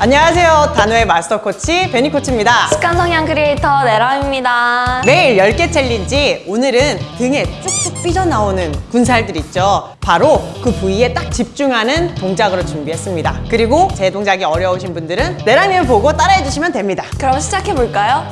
안녕하세요. 단호의 마스터 코치 베니 코치입니다. 습관 성향 크리에이터 내람입니다. 매일 10개 challenge 오늘은 등에 쭉쭉 삐져나오는 군살들 있죠. 바로 그 부위에 딱 집중하는 동작으로 준비했습니다. 그리고 제 동작이 어려우신 분들은 내랑님을 보고 따라해 주시면 됩니다. 그럼 시작해볼까요?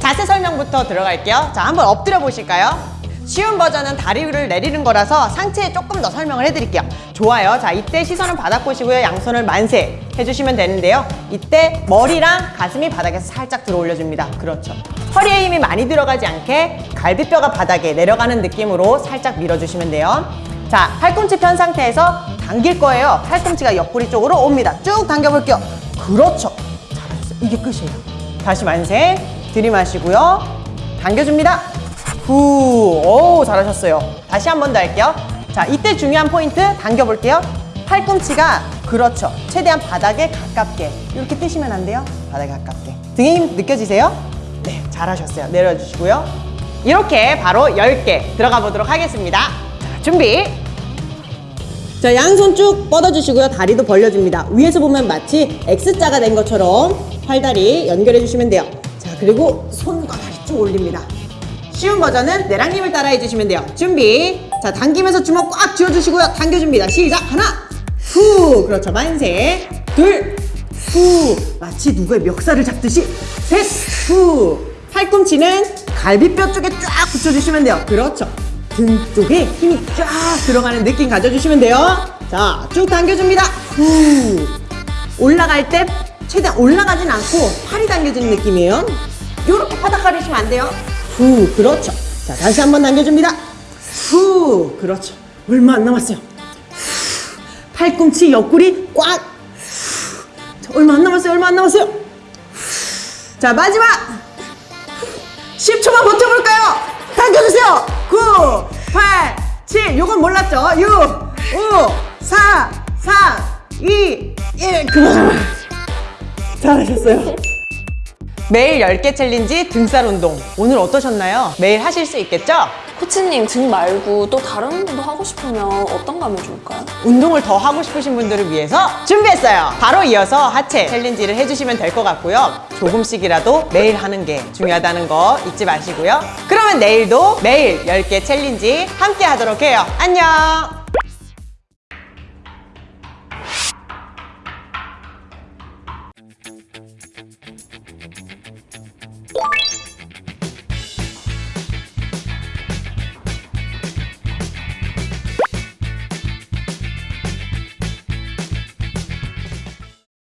자세 설명부터 들어갈게요. 자, 한번 엎드려 보실까요? 쉬운 버전은 다리를 내리는 거라서 상체에 조금 더 설명을 해드릴게요. 좋아요. 자, 이때 시선은 바닥 보시고요. 양손을 만세 해주시면 되는데요. 이때 머리랑 가슴이 바닥에서 살짝 들어 올려줍니다. 그렇죠. 허리에 힘이 많이 들어가지 않게 갈비뼈가 바닥에 내려가는 느낌으로 살짝 밀어주시면 돼요. 자, 팔꿈치 편 상태에서 당길 거예요. 팔꿈치가 옆구리 쪽으로 옵니다. 쭉 당겨볼게요. 그렇죠. 잘하셨어요. 이게 끝이에요. 다시 만세. 들이마시고요. 당겨줍니다. 후, 오, 잘하셨어요. 다시 한 번 더 할게요. 자, 이때 중요한 포인트 당겨볼게요. 팔꿈치가 그렇죠. 최대한 바닥에 가깝게 이렇게 뜨시면 안 돼요. 바닥에 가깝게. 등에 힘 느껴지세요? 네, 잘하셨어요. 내려주시고요. 이렇게 바로 10개 들어가 보도록 하겠습니다. 자, 준비. 자, 양손 쭉 뻗어주시고요. 다리도 벌려줍니다. 위에서 보면 마치 X자가 된 것처럼 팔다리 연결해 주시면 돼요. 자, 그리고 손과 다리 쭉 올립니다. 쉬운 버전은 내랑님을 따라해 주시면 돼요. 준비. 자, 당기면서 주먹 꽉 쥐어주시고요. 당겨줍니다. 시작. 하나, 후. 그렇죠. 만세. 둘, 후. 마치 누구의 멱살을 잡듯이. 셋, 후. 팔꿈치는 갈비뼈 쪽에 쫙 붙여주시면 돼요. 그렇죠. 등 쪽에 힘이 쫙 들어가는 느낌 가져주시면 돼요. 자, 쭉 당겨줍니다. 후. 올라갈 때 최대한 올라가진 않고 팔이 당겨지는 느낌이에요. 이렇게 바닥 가리시면 안 돼요. 후, 그렇죠. 자, 다시 한번 당겨줍니다. 후, 그렇죠. 얼마 안 남았어요. 후, 팔꿈치 옆구리 꽉. 후, 자, 얼마 안 남았어요. 얼마 안 남았어요. 후, 자, 마지막. 10초만 버텨볼까요? 당겨주세요. 9, 8, 7. 요건 몰랐죠? 6, 5, 4, 3, 2, 1. 그만. 잘하셨어요. 매일 10개 challenge 등살 운동. 오늘 어떠셨나요? 매일 하실 수 있겠죠? 코치님 등 말고 또 다른 운동도 하고 싶으면 어떤 거 하면 좋을까요? 운동을 더 하고 싶으신 분들을 위해서 준비했어요. 바로 이어서 하체 challenge를 해주시면 될 것 같고요. 조금씩이라도 매일 하는 게 중요하다는 거 잊지 마시고요. 그러면 내일도 매일 10개 challenge 함께 하도록 해요. 안녕!